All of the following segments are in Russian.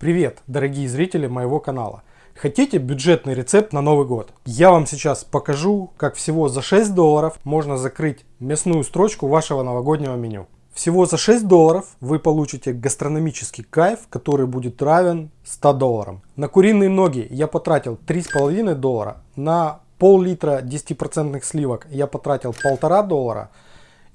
Привет, дорогие зрители моего канала. Хотите бюджетный рецепт на Новый год? Я вам сейчас покажу, как всего за 6 долларов можно закрыть мясную строчку вашего новогоднего меню. Всего за 6 долларов вы получите гастрономический кайф, который будет равен 100 долларам. На куриные ноги я потратил 3,5 доллара, на пол-литра 10% сливок я потратил 1,5 доллара,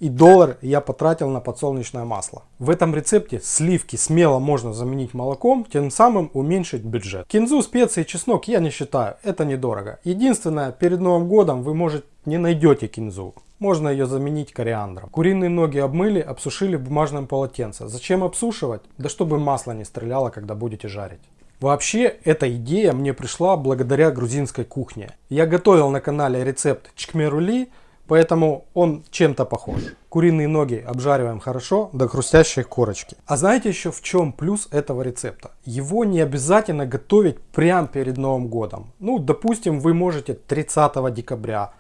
и доллар я потратил на подсолнечное масло. В этом рецепте сливки смело можно заменить молоком, тем самым уменьшить бюджет. Кинзу, специи чеснок я не считаю, это недорого. Единственное, перед Новым годом вы может не найдете кинзу. Можно ее заменить кориандром. Куриные ноги обмыли, обсушили в бумажном полотенце. Зачем обсушивать? Да чтобы масло не стреляло, когда будете жарить. Вообще, эта идея мне пришла благодаря грузинской кухне. Я готовил на канале рецепт чкмерули, Поэтому он чем-то похож. Куриные ноги обжариваем хорошо до хрустящей корочки. А знаете еще в чем плюс этого рецепта? Его не обязательно готовить прямо перед Новым годом. Ну, допустим, вы можете 30 декабря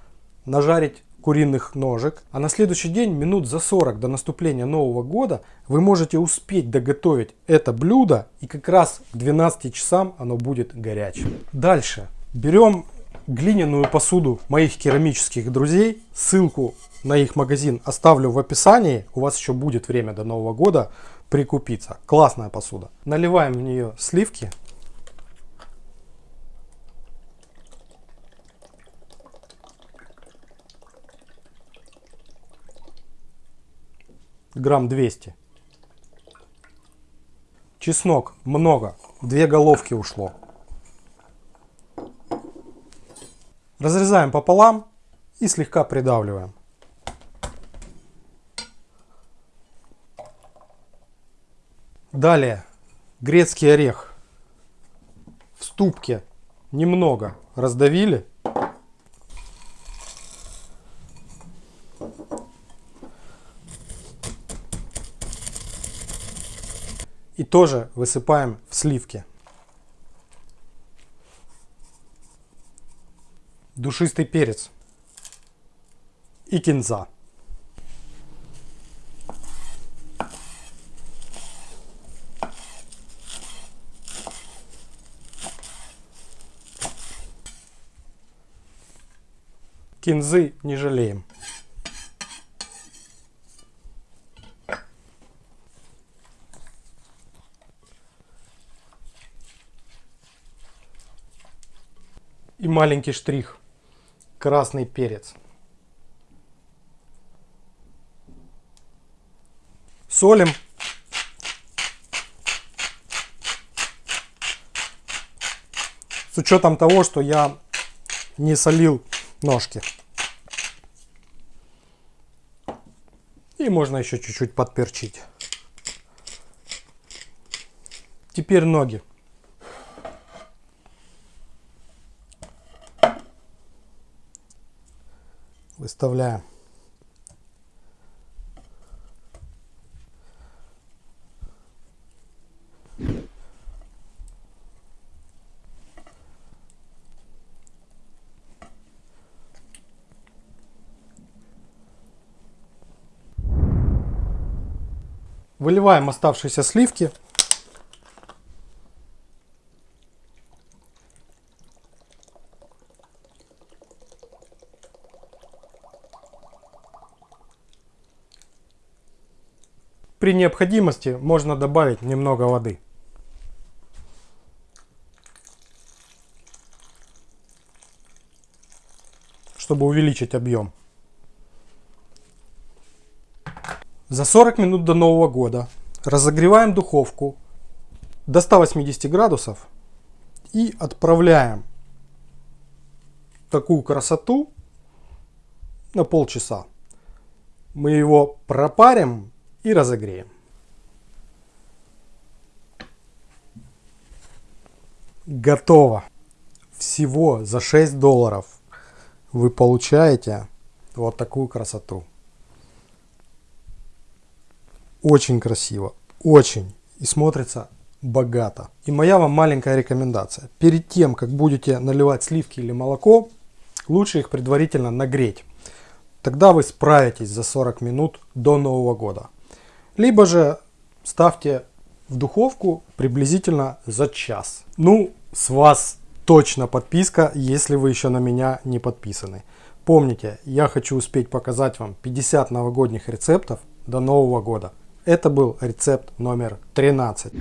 нажарить куриных ножек, а на следующий день, минут за 40 до наступления Нового года, вы можете успеть доготовить это блюдо, и как раз к 12 часам оно будет горячим. Дальше. Берем глиняную посуду моих керамических друзей. Ссылку на их магазин оставлю в описании. У вас еще будет время до Нового года прикупиться. Классная посуда. Наливаем в нее сливки. Грамм 200. Чеснок много. Две головки ушло. Разрезаем пополам и слегка придавливаем. Далее грецкий орех в ступке немного раздавили. И тоже высыпаем в сливки. Душистый перец и кинза. Кинзы не жалеем. И маленький штрих – красный перец. Солим. С учетом того, что я не солил ножки. И можно еще чуть-чуть подперчить. Теперь ноги. Выставляем. Выливаем оставшиеся сливки При необходимости можно добавить немного воды. чтобы увеличить объем. За 40 минут до Нового года разогреваем духовку до 180 градусов и отправляем такую красоту на полчаса. Мы его пропарим и разогреем. Готово. Всего за 6 долларов вы получаете вот такую красоту. Очень красиво, очень. И смотрится богато. И моя вам маленькая рекомендация. Перед тем, как будете наливать сливки или молоко, лучше их предварительно нагреть. Тогда вы справитесь за 40 минут до Нового года. Либо же ставьте в духовку приблизительно за час. Ну, с вас точно подписка, если вы еще на меня не подписаны. Помните, я хочу успеть показать вам 50 новогодних рецептов до Нового года. Это был рецепт номер 13.